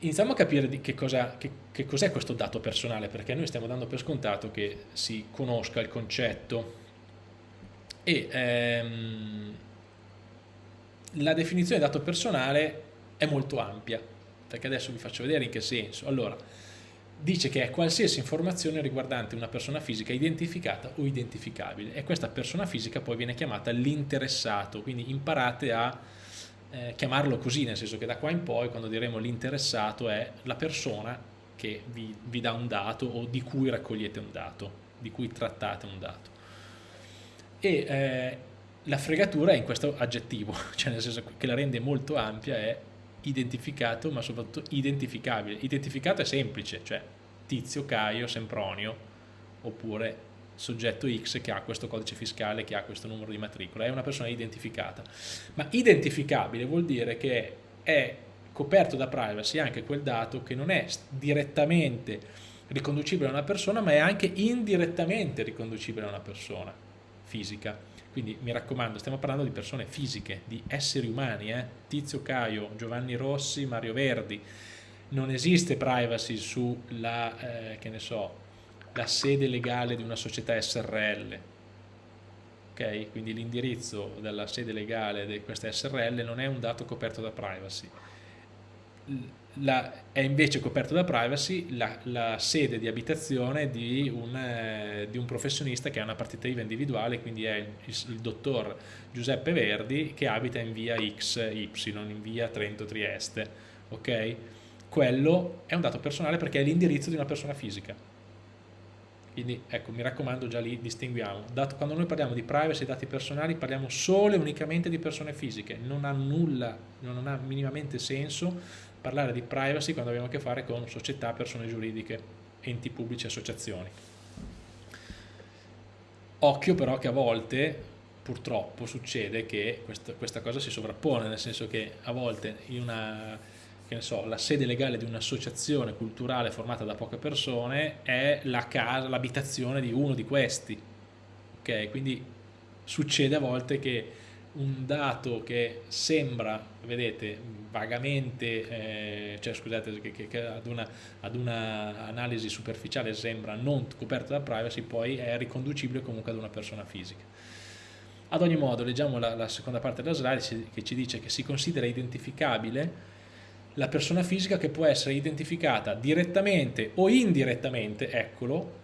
iniziamo a capire di che, cos'è questo dato personale, perché noi stiamo dando per scontato che si conosca il concetto e ehm, la definizione di dato personale è molto ampia, perché adesso vi faccio vedere in che senso. Allora, dice che è qualsiasi informazione riguardante una persona fisica identificata o identificabile e questa persona fisica poi viene chiamata l'interessato, quindi imparate a eh, chiamarlo così, nel senso che da qua in poi quando diremo l'interessato è la persona che vi, vi, dà un dato o di cui raccogliete un dato, di cui trattate un dato. E eh, la fregatura è in questo aggettivo, cioè nel senso che la rende molto ampia è identificato ma soprattutto identificabile. Identificato è semplice, cioè Tizio, Caio, Sempronio oppure soggetto X che ha questo codice fiscale, che ha questo numero di matricola, è una persona identificata. Ma identificabile vuol dire che è coperto da privacy anche quel dato che non è direttamente riconducibile a una persona, ma è anche indirettamente riconducibile a una persona fisica. Quindi mi raccomando, stiamo parlando di persone fisiche, di esseri umani, eh? Tizio Caio, Giovanni Rossi, Mario Verdi. Non esiste privacy sulla, eh, che ne so, la sede legale di una società SRL. Okay? Quindi l'indirizzo della sede legale di questa SRL non è un dato coperto da privacy. La, è invece coperto da privacy la, la sede di abitazione di un, eh, di un, professionista che ha una partita IVA individuale, quindi è il, il, dottor Giuseppe Verdi che abita in via XY, in via Trento Trieste. Okay? Quello è un dato personale perché è l'indirizzo di una persona fisica quindi ecco, mi raccomando, già lì distinguiamo. Dato, quando noi parliamo di privacy e dati personali parliamo solo e unicamente di persone fisiche, non ha nulla, non ha minimamente senso parlare di privacy quando abbiamo a che fare con società, persone giuridiche, enti pubblici, associazioni. Occhio però che a volte purtroppo succede che questa, questa cosa si sovrappone, nel senso che a volte in una so, la sede legale di un'associazione culturale formata da poche persone è l'abitazione di uno di questi. Ok, quindi succede a volte che un dato che sembra, vedete, vagamente, eh, cioè scusate, che, che ad, una, ad una analisi superficiale sembra non coperto da privacy, poi è riconducibile comunque ad una persona fisica. Ad ogni modo, leggiamo la, la seconda parte della slide che ci dice che si considera identificabile la persona fisica che può essere identificata direttamente o indirettamente, eccolo,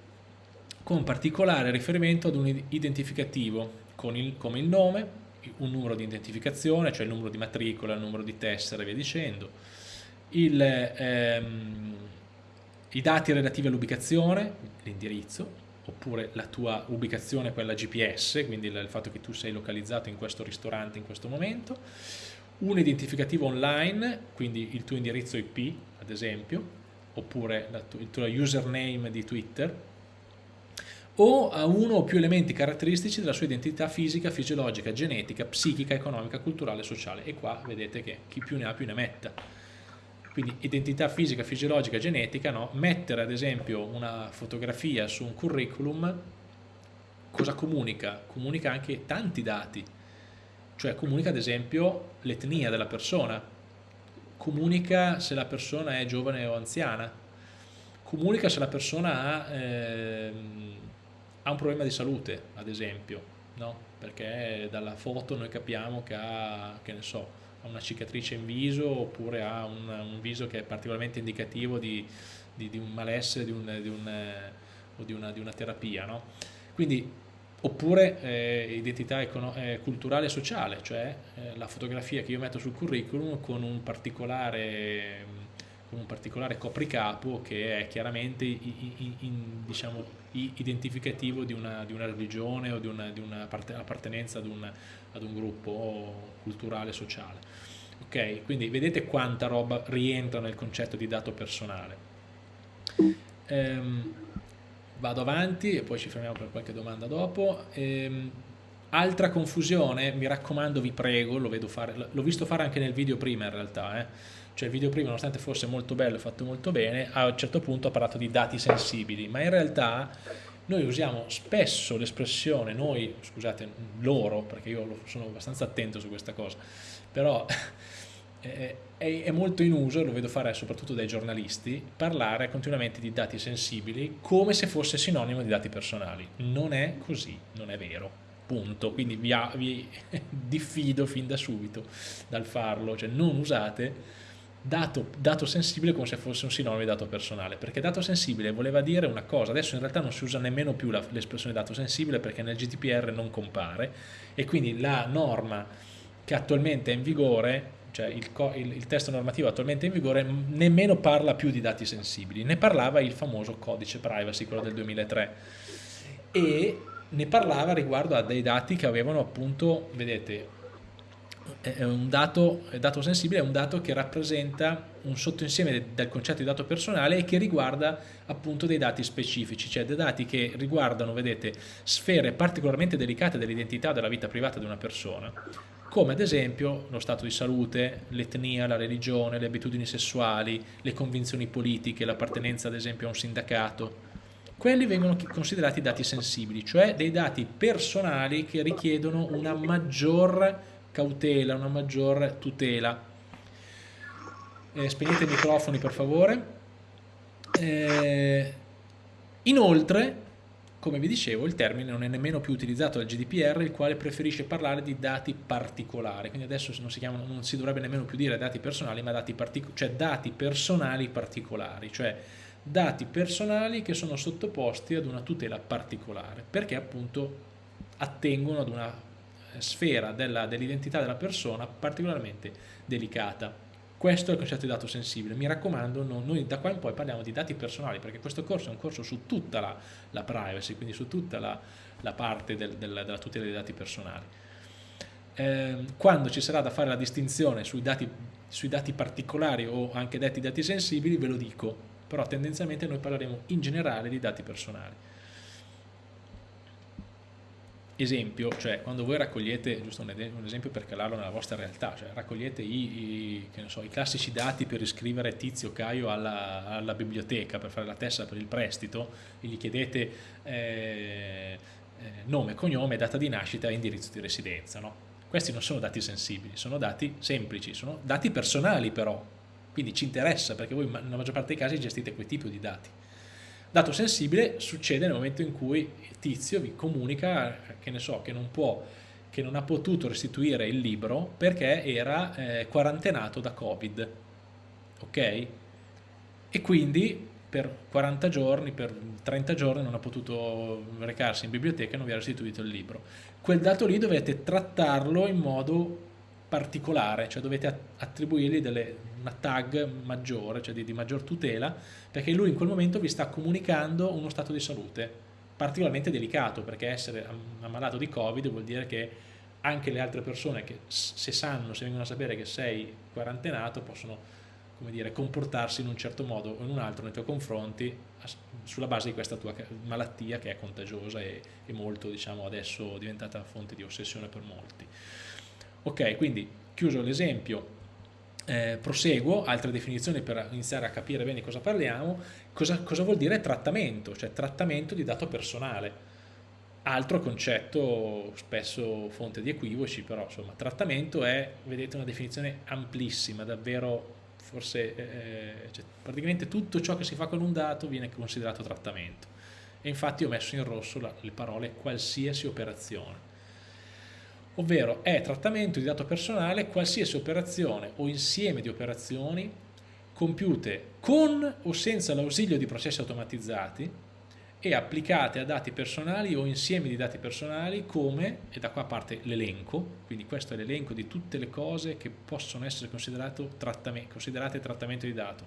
con particolare riferimento ad un identificativo il, come il nome, un numero di identificazione, cioè il numero di matricola, il numero di tessera e via dicendo, il, ehm, i dati relativi all'ubicazione, l'indirizzo, oppure la tua ubicazione, quella GPS, quindi il fatto che tu sei localizzato in questo ristorante in questo momento, un identificativo online, quindi il tuo indirizzo IP, ad esempio, oppure il tuo username di Twitter, o a uno o più elementi caratteristici della sua identità fisica, fisiologica, genetica, psichica, economica, culturale sociale. E qua vedete che chi più ne ha più ne metta. Quindi identità fisica, fisiologica, genetica, no? mettere ad esempio una fotografia su un curriculum, cosa comunica? Comunica anche tanti dati, cioè comunica ad esempio l'etnia della persona, comunica se la persona è giovane o anziana, comunica se la persona ha, ehm, ha un problema di salute, ad esempio, no? perché dalla foto noi capiamo che ha, che ne so, ha una cicatrice in viso oppure ha un, un viso che è particolarmente indicativo di, di, di un malessere di un, di un, o di una, una terapia. No? Quindi oppure eh, identità eh, culturale e sociale, cioè eh, la fotografia che io metto sul curriculum con un particolare, con un particolare copricapo che è chiaramente in, in, diciamo, identificativo di una, di una, religione o di una, di una appartenenza ad un, ad un gruppo culturale e sociale. Ok, quindi vedete quanta roba rientra nel concetto di dato personale. Ehm, vado avanti e poi ci fermiamo per qualche domanda dopo. Ehm, altra confusione, mi raccomando, vi prego, l'ho visto fare anche nel video prima in realtà, eh. cioè il video prima nonostante fosse molto bello e fatto molto bene, a un certo punto ha parlato di dati sensibili, ma in realtà noi usiamo spesso l'espressione, noi, scusate, loro, perché io sono abbastanza attento su questa cosa, però è, è, molto in uso, lo vedo fare soprattutto dai giornalisti, parlare continuamente di dati sensibili come se fosse sinonimo di dati personali. Non è così, non è vero, punto. Quindi vi, vi diffido fin da subito dal farlo, cioè non usate dato, dato sensibile come se fosse un sinonimo di dato personale, perché dato sensibile voleva dire una cosa, adesso in realtà non si usa nemmeno più l'espressione dato sensibile perché nel GDPR non compare e quindi la norma che attualmente è in vigore cioè il, il, il, testo normativo attualmente in vigore nemmeno parla più di dati sensibili, ne parlava il famoso codice privacy, quello del 2003 e ne parlava riguardo a dei dati che avevano appunto, vedete, è un dato, dato sensibile è un dato che rappresenta un sottoinsieme del concetto di dato personale e che riguarda appunto dei dati specifici, cioè dei dati che riguardano, vedete, sfere particolarmente delicate dell'identità della vita privata di una persona come ad esempio lo stato di salute, l'etnia, la religione, le abitudini sessuali, le convinzioni politiche, l'appartenenza ad esempio a un sindacato. Quelli vengono considerati dati sensibili, cioè dei dati personali che richiedono una maggior cautela, una maggior tutela. Eh, spegnete i microfoni per favore. Eh, inoltre come vi dicevo, il termine non è nemmeno più utilizzato dal GDPR, il quale preferisce parlare di dati particolari, quindi adesso non si, chiamano, non si dovrebbe nemmeno più dire dati personali, ma dati, cioè dati personali particolari, cioè dati personali che sono sottoposti ad una tutela particolare, perché appunto attengono ad una sfera dell'identità dell della persona particolarmente delicata. Questo è il concetto di dato sensibile. Mi raccomando, no, noi da qua in poi parliamo di dati personali perché questo corso è un corso su tutta la, la privacy, quindi su tutta la, la parte del, del, della tutela dei dati personali. Eh, quando ci sarà da fare la distinzione sui dati, sui dati particolari o anche detti dati sensibili ve lo dico, però tendenzialmente noi parleremo in generale di dati personali esempio, cioè quando voi raccogliete, giusto un, esempio per calarlo nella vostra realtà, cioè raccogliete i, i, so, i classici dati per iscrivere Tizio Caio alla, alla, biblioteca per fare la testa per il prestito e gli chiedete eh, eh, nome, cognome, data di nascita e indirizzo di residenza. No? Questi non sono dati sensibili, sono dati semplici, sono dati personali però, quindi ci interessa perché voi nella maggior parte dei casi gestite quel tipo di dati. Dato sensibile succede nel momento in cui il tizio vi comunica che ne so, che non può che non ha potuto restituire il libro perché era eh, quarantenato da Covid. Ok? E quindi per 40 giorni, per 30 giorni non ha potuto recarsi in biblioteca e non vi ha restituito il libro. Quel dato lì dovete trattarlo in modo particolare, cioè dovete attribuirgli delle, una tag maggiore, cioè di, di maggior tutela, perché lui in quel momento vi sta comunicando uno stato di salute particolarmente delicato, perché essere ammalato di Covid vuol dire che anche le altre persone che se sanno, se vengono a sapere che sei quarantenato, possono come dire, comportarsi in un certo modo o in un altro nei tuoi confronti sulla base di questa tua malattia che è contagiosa e, e molto, diciamo, adesso diventata fonte di ossessione per molti. Ok, quindi chiuso l'esempio, eh, proseguo, altre definizioni per iniziare a capire bene cosa parliamo, cosa, cosa vuol dire trattamento, cioè trattamento di dato personale. Altro concetto, spesso fonte di equivoci, però insomma, trattamento è, vedete, una definizione amplissima, davvero, forse eh, cioè, praticamente tutto ciò che si fa con un dato viene considerato trattamento. E infatti ho messo in rosso la, le parole qualsiasi operazione ovvero è trattamento di dato personale qualsiasi operazione o insieme di operazioni compiute con o senza l'ausilio di processi automatizzati e applicate a dati personali o insiemi di dati personali come, e da qua parte l'elenco, quindi questo è l'elenco di tutte le cose che possono essere trattamento, considerate trattamento di dato,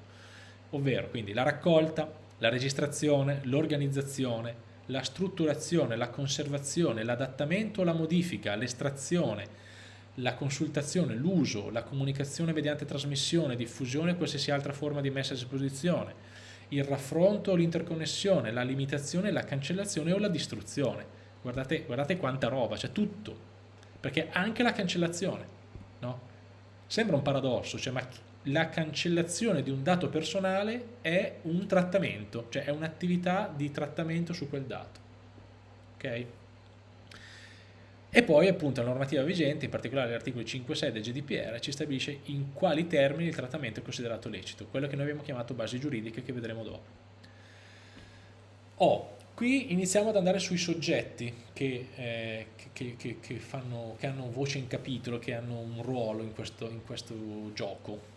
ovvero quindi la raccolta, la registrazione, l'organizzazione, la strutturazione, la conservazione, l'adattamento, la modifica, l'estrazione, la consultazione, l'uso, la comunicazione mediante trasmissione, diffusione e qualsiasi altra forma di messa a disposizione, il raffronto o l'interconnessione, la limitazione, la cancellazione o la distruzione. Guardate, guardate quanta roba, c'è tutto, perché anche la cancellazione, no? Sembra un paradosso, cioè, ma la cancellazione di un dato personale è un trattamento, cioè è un'attività di trattamento su quel dato. Ok? E poi appunto la normativa vigente, in particolare l'articolo 5.6 del GDPR, ci stabilisce in quali termini il trattamento è considerato lecito, quello che noi abbiamo chiamato basi giuridiche che vedremo dopo. Oh, qui iniziamo ad andare sui soggetti che, eh, che, che, che, fanno, hanno voce in capitolo, che hanno un ruolo in questo, in questo gioco,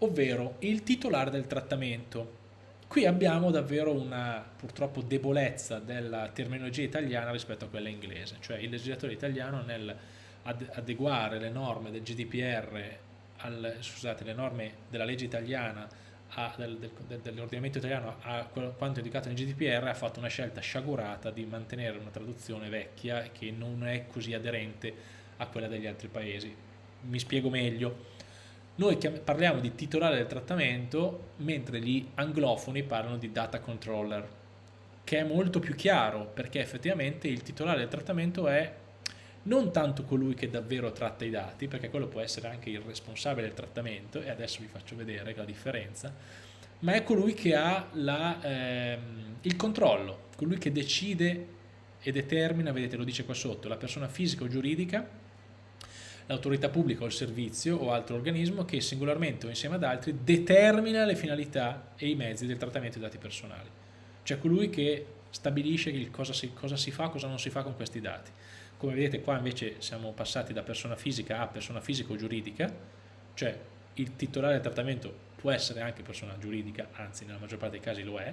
ovvero il titolare del trattamento. Qui abbiamo davvero una purtroppo debolezza della terminologia italiana rispetto a quella inglese, cioè il legislatore italiano nel adeguare le norme del GDPR, al, scusate, le norme della legge italiana a, del, del, dell'ordinamento italiano a quanto indicato nel GDPR ha fatto una scelta sciagurata di mantenere una traduzione vecchia che non è così aderente a quella degli altri paesi. Mi spiego meglio. Noi parliamo di titolare del trattamento mentre gli anglofoni parlano di data controller, che è molto più chiaro perché effettivamente il titolare del trattamento è non tanto colui che davvero tratta i dati, perché quello può essere anche il responsabile del trattamento, e adesso vi faccio vedere la differenza, ma è colui che ha la, ehm, il controllo, colui che decide e determina, vedete lo dice qua sotto, la persona fisica o giuridica, l'autorità pubblica o il servizio o altro organismo che singolarmente o insieme ad altri determina le finalità e i mezzi del trattamento dei dati personali. Cioè colui che stabilisce cosa si, cosa si fa, cosa non si fa con questi dati. Come vedete qua invece siamo passati da persona fisica a persona fisica o giuridica, cioè il titolare del trattamento può essere anche persona giuridica, anzi nella maggior parte dei casi lo è,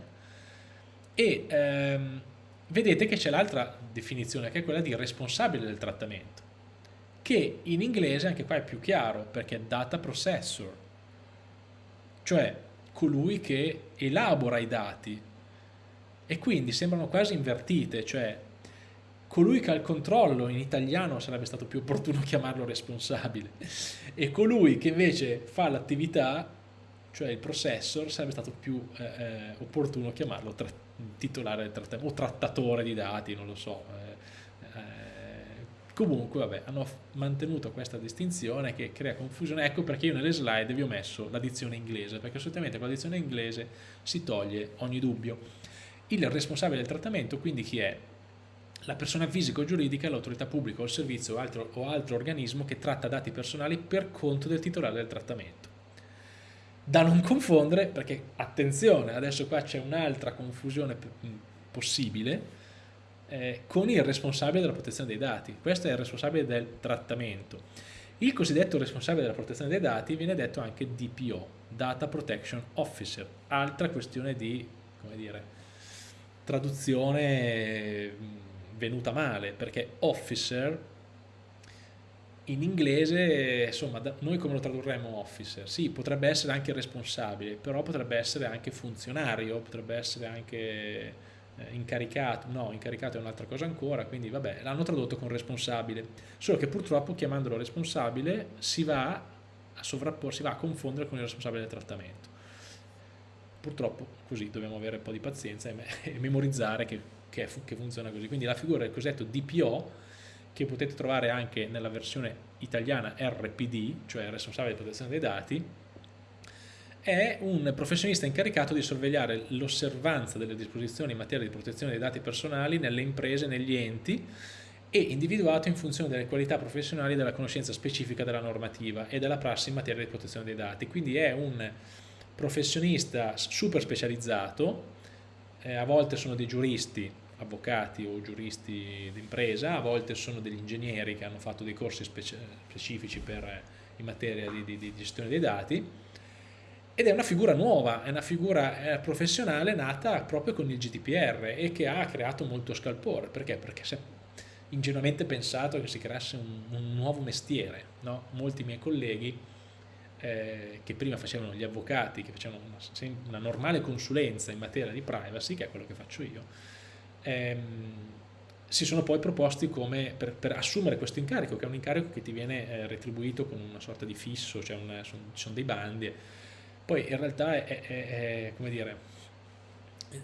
e ehm, vedete che c'è l'altra definizione che è quella di responsabile del trattamento, che in inglese anche qua è più chiaro perché è data processor, cioè colui che elabora i dati. E quindi sembrano quasi invertite, cioè colui che ha il controllo in italiano sarebbe stato più opportuno chiamarlo responsabile e colui che invece fa l'attività cioè il processor sarebbe stato più eh, eh opportuno chiamarlo titolare del o trattatore di dati non lo so eh, comunque vabbè hanno mantenuto questa distinzione che crea confusione ecco perché io nelle slide vi ho messo la dizione inglese perché solitamente con la dizione inglese si toglie ogni dubbio il responsabile del trattamento quindi chi è? la persona fisica o giuridica l'autorità pubblica o il servizio o altro, o altro organismo che tratta dati personali per conto del titolare del trattamento. Da non confondere, perché attenzione, adesso qua c'è un'altra confusione possibile, eh, con il responsabile della protezione dei dati. Questo è il responsabile del trattamento. Il cosiddetto responsabile della protezione dei dati viene detto anche DPO, Data Protection Officer, altra questione di, come dire, traduzione venuta male perché officer in inglese insomma noi come lo tradurremmo officer sì potrebbe essere anche responsabile però potrebbe essere anche funzionario potrebbe essere anche eh, incaricato no incaricato è un'altra cosa ancora quindi vabbè l'hanno tradotto con responsabile solo che purtroppo chiamandolo responsabile si va a sovrapporsi va a confondere con il responsabile del trattamento purtroppo così dobbiamo avere un po' di pazienza e, me e memorizzare che che, che funziona così. Quindi la figura del cosiddetto DPO, che potete trovare anche nella versione italiana RPD, cioè responsabile di protezione dei dati, è un professionista incaricato di sorvegliare l'osservanza delle disposizioni in materia di protezione dei dati personali nelle imprese negli enti e individuato in funzione delle qualità professionali della conoscenza specifica della normativa e della prassi in materia di protezione dei dati. Quindi è un professionista super specializzato, eh, a volte sono dei giuristi avvocati o giuristi d'impresa, a volte sono degli ingegneri che hanno fatto dei corsi speci specifici per, in materia di, di, di, gestione dei dati ed è una figura nuova, è una figura eh, professionale nata proprio con il GDPR e che ha creato molto scalpore, perché? Perché si è ingenuamente pensato che si creasse un, un nuovo mestiere, no? molti miei colleghi eh, che prima facevano gli avvocati, che facevano una, una normale consulenza in materia di privacy, che è quello che faccio io, ehm, si sono poi proposti come per, per, assumere questo incarico, che è un incarico che ti viene eh, retribuito con una sorta di fisso, cioè una, sono, ci sono dei bandi. Poi in realtà è, è, è come dire,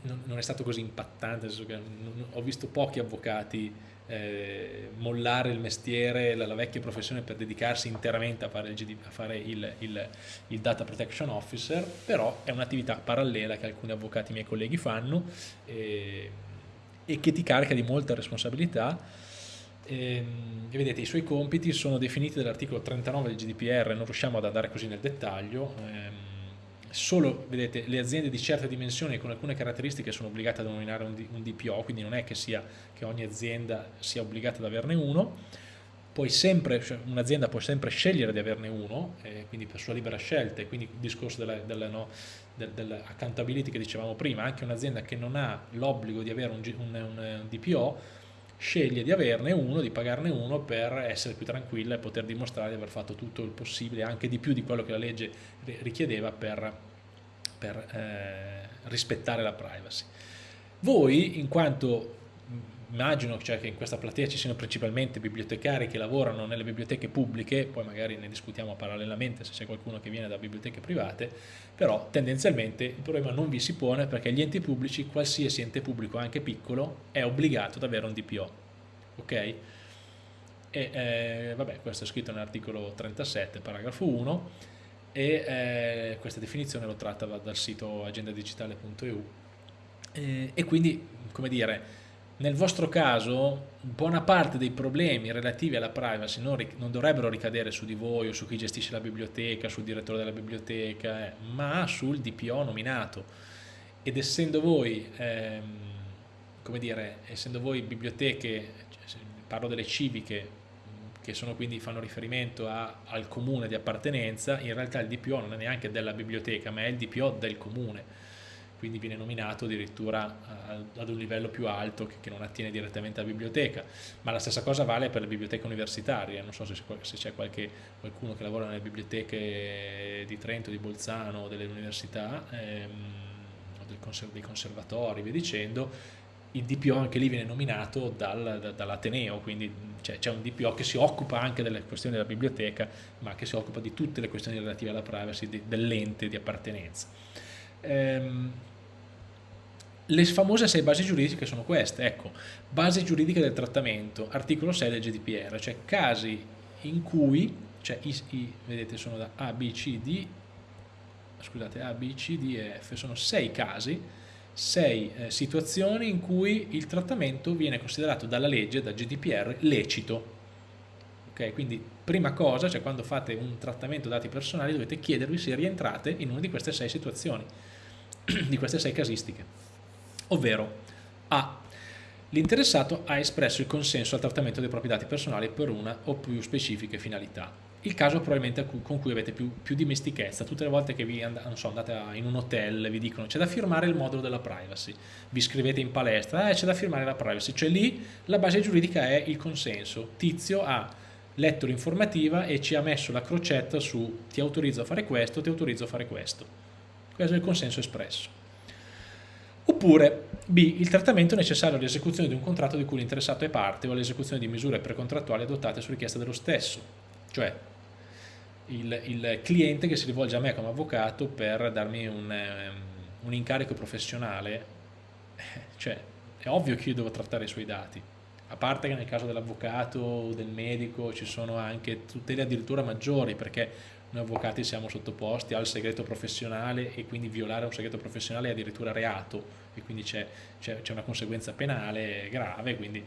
non, non, è stato così impattante, nel senso che non, ho visto pochi avvocati eh, mollare il mestiere, la, la, vecchia professione per dedicarsi interamente a fare, il, GD, a fare il, il, il, Data Protection Officer, però è un'attività parallela che alcuni avvocati miei colleghi fanno. Eh, e che ti carica di molta responsabilità ehm, e vedete i suoi compiti sono definiti dall'articolo 39 del GDPR, non riusciamo ad andare così nel dettaglio, ehm, solo vedete, le aziende di certe dimensioni con alcune caratteristiche sono obbligate a nominare un, un DPO, quindi non è che, sia, che ogni azienda sia obbligata ad averne uno, cioè un'azienda può sempre scegliere di averne uno, eh, quindi per sua libera scelta, e quindi il discorso della, della, no, del, dell'accountability che dicevamo prima, anche un'azienda che non ha l'obbligo di avere un, un, un, DPO, sceglie di averne uno, di pagarne uno per essere più tranquilla e poter dimostrare di aver fatto tutto il possibile, anche di più di quello che la legge richiedeva per, per eh, rispettare la privacy. Voi, in quanto immagino cioè, che in questa platea ci siano principalmente bibliotecari che lavorano nelle biblioteche pubbliche, poi magari ne discutiamo parallelamente se c'è qualcuno che viene da biblioteche private, però tendenzialmente il problema non vi si pone perché gli enti pubblici, qualsiasi ente pubblico, anche piccolo, è obbligato ad avere un DPO. Ok? E eh, vabbè, questo è scritto nell'articolo 37, paragrafo 1, e eh, questa definizione l'ho tratta dal sito agendadigitale.eu. E, e quindi, come dire, nel vostro caso buona parte dei problemi relativi alla privacy non, non, dovrebbero ricadere su di voi o su chi gestisce la biblioteca, sul direttore della biblioteca, eh, ma sul DPO nominato. Ed essendo voi, ehm, come dire, essendo voi biblioteche, cioè, parlo delle civiche, che sono quindi fanno riferimento a, al comune di appartenenza, in realtà il DPO non è neanche della biblioteca, ma è il DPO del comune quindi viene nominato addirittura ad un livello più alto che, non attiene direttamente alla biblioteca, ma la stessa cosa vale per le biblioteche universitarie, non so se, c'è qualcuno che lavora nelle biblioteche di Trento, di Bolzano, delle università, ehm, dei conservatori, via dicendo, il DPO anche lì viene nominato dal, da, dall'Ateneo, quindi c'è un DPO che si occupa anche delle questioni della biblioteca, ma che si occupa di tutte le questioni relative alla privacy dell'ente di appartenenza. Ehm, le famose sei basi giuridiche sono queste, ecco, base giuridica del trattamento, articolo 6 del GDPR, cioè casi in cui, cioè i, i, vedete sono da A, B, C, D, scusate, A, B, C, D e F, sono sei casi, sei eh, situazioni in cui il trattamento viene considerato dalla legge, da GDPR, lecito. Ok, quindi prima cosa, cioè quando fate un trattamento dati personali dovete chiedervi se rientrate in una di queste sei situazioni, di queste sei casistiche ovvero A. L'interessato ha espresso il consenso al trattamento dei propri dati personali per una o più specifiche finalità. Il caso probabilmente con cui avete più, più dimestichezza, tutte le volte che vi and so, andate in un hotel vi dicono c'è da firmare il modulo della privacy, vi scrivete in palestra, eh, c'è da firmare la privacy, cioè lì la base giuridica è il consenso. Tizio ha letto l'informativa e ci ha messo la crocetta su ti autorizzo a fare questo, ti autorizzo a fare questo. Questo è il consenso espresso. Oppure B. Il trattamento necessario all'esecuzione di un contratto di cui l'interessato è parte o all'esecuzione di misure precontrattuali adottate su richiesta dello stesso. Cioè il, il, cliente che si rivolge a me come avvocato per darmi un, um, un incarico professionale, cioè è ovvio che io devo trattare i suoi dati. A parte che nel caso dell'avvocato o del medico ci sono anche tutele addirittura maggiori perché noi avvocati siamo sottoposti al segreto professionale e quindi violare un segreto professionale è addirittura reato e quindi c'è, una conseguenza penale grave, quindi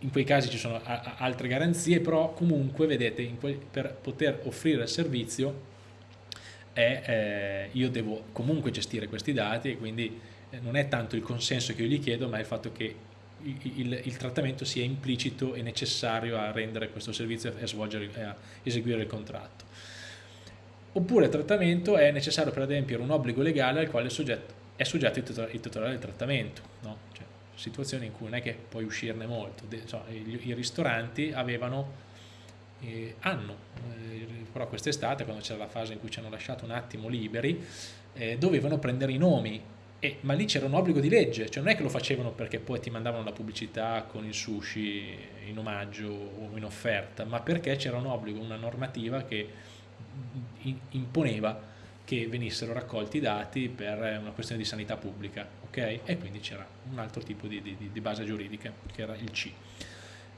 in quei casi ci sono altre garanzie, però comunque vedete per poter offrire il servizio è, eh, io devo comunque gestire questi dati e quindi eh, non è tanto il consenso che io gli chiedo ma il fatto che il, il, il, trattamento sia implicito e necessario a rendere questo servizio e a, a eseguire il contratto oppure il trattamento è necessario per adempiere un obbligo legale al quale soggetto, è soggetto il titolare del trattamento, no? cioè, situazioni in cui non è che puoi uscirne molto, cioè, i, i, ristoranti avevano, eh, hanno, eh, però quest'estate quando c'era la fase in cui ci hanno lasciato un attimo liberi, eh, dovevano prendere i nomi, e, ma lì c'era un obbligo di legge, cioè non è che lo facevano perché poi ti mandavano la pubblicità con il sushi in omaggio o in offerta, ma perché c'era un obbligo, una normativa che imponeva che venissero raccolti i dati per una questione di sanità pubblica, ok? E quindi c'era un altro tipo di, di, di, base giuridica, che era il C.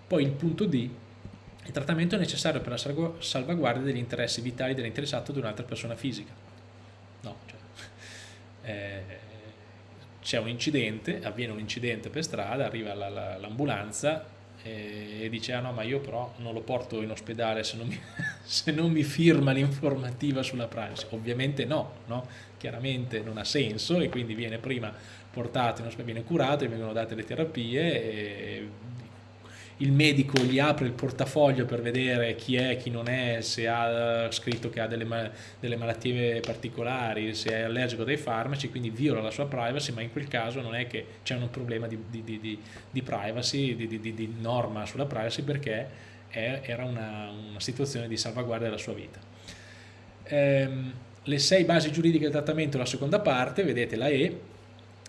Poi il punto D, il trattamento è necessario per la salvaguardia degli interessi vitali dell'interessato di un'altra persona fisica. No, cioè, eh, c'è un incidente, avviene un incidente per strada, arriva l'ambulanza, e dice ah no ma io però non lo porto in ospedale se non mi, se non mi firma l'informativa sulla privacy. Ovviamente no, no, chiaramente non ha senso e quindi viene prima portato viene curato, vengono date le terapie il medico gli apre il portafoglio per vedere chi è, chi non è, se ha scritto che ha delle, delle malattie particolari, se è allergico dai farmaci, quindi viola la sua privacy, ma in quel caso non è che c'è un problema di, di, di, di privacy, di, norma sulla privacy, perché era una, una, situazione di salvaguardia della sua vita. Ehm, le sei basi giuridiche del trattamento, la seconda parte, vedete la E,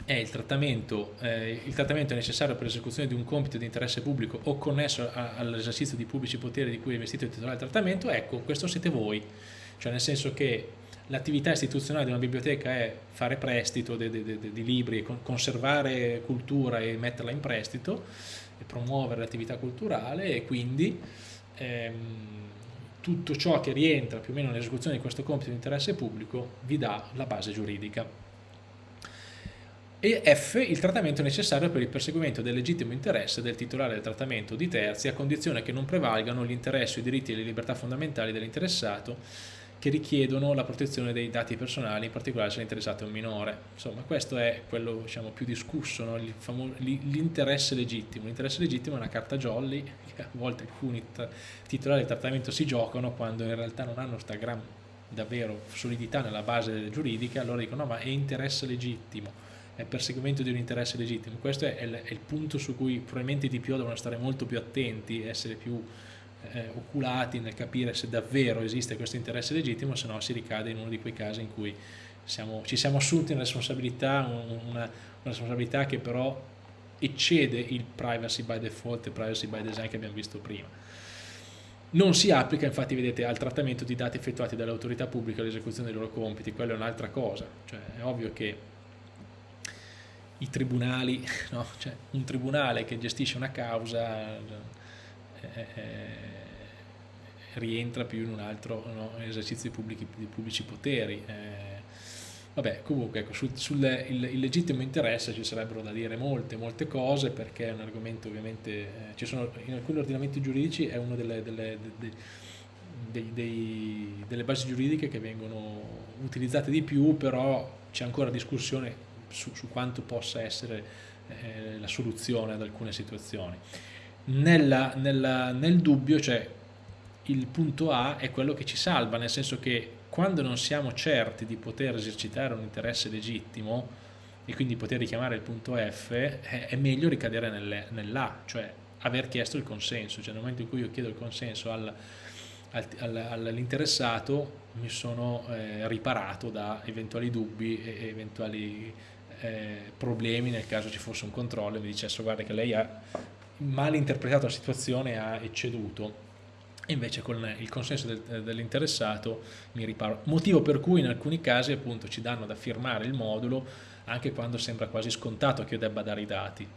è il trattamento, eh, il trattamento necessario per l'esecuzione di un compito di interesse pubblico o connesso all'esercizio di pubblici poteri di cui è investito il titolare del trattamento, ecco, questo siete voi, cioè nel senso che l'attività istituzionale di una biblioteca è fare prestito di, di, di, di libri, conservare cultura e metterla in prestito e promuovere l'attività culturale e quindi ehm, tutto ciò che rientra più o meno nell'esecuzione di questo compito di interesse pubblico vi dà la base giuridica. E F il trattamento necessario per il perseguimento del legittimo interesse del titolare del trattamento di terzi a condizione che non prevalgano gli interessi, i diritti e le libertà fondamentali dell'interessato che richiedono la protezione dei dati personali, in particolare se l'interessato è un minore. Insomma, questo è quello diciamo, più discusso, no? l'interesse legittimo. L'interesse legittimo è una carta jolly che a volte alcuni titolari del trattamento si giocano quando in realtà non hanno sta gran davvero solidità nella base giuridica, allora dicono no ma è interesse legittimo è perseguimento di un interesse legittimo. Questo è il, è il, punto su cui probabilmente i DPO devono stare molto più attenti, essere più eh, oculati nel capire se davvero esiste questo interesse legittimo, se no si ricade in uno di quei casi in cui siamo, ci siamo assunti una responsabilità, una, una responsabilità che però eccede il privacy by default e privacy by design che abbiamo visto prima. Non si applica, infatti, vedete, al trattamento di dati effettuati dalle autorità pubbliche all'esecuzione dei loro compiti, quello è un'altra cosa, cioè è ovvio che i tribunali, no? cioè, un tribunale che gestisce una causa rientra più in un altro no? esercizio di, pubblici, di pubblici poteri. Eh, vabbè, comunque ecco, sul, sul il, il, legittimo interesse ci sarebbero da dire molte, molte cose perché è un argomento ovviamente, eh, ci sono, in alcuni ordinamenti giuridici è una delle, delle, delle dei, dei, delle basi giuridiche che vengono utilizzate di più, però c'è ancora discussione su, su quanto possa essere eh, la soluzione ad alcune situazioni. Nella, nella, nel dubbio, cioè il punto A è quello che ci salva, nel senso che quando non siamo certi di poter esercitare un interesse legittimo e quindi poter richiamare il punto F, è, meglio ricadere nel, nell'A, cioè aver chiesto il consenso, cioè nel momento in cui io chiedo il consenso al, all'interessato mi sono eh, riparato da eventuali dubbi e eventuali eh, problemi nel caso ci fosse un controllo e mi dicesse guarda che lei ha mal interpretato la situazione ha ecceduto invece con il consenso del, dell'interessato mi riparo. Motivo per cui in alcuni casi appunto ci danno da firmare il modulo anche quando sembra quasi scontato che io debba dare i dati.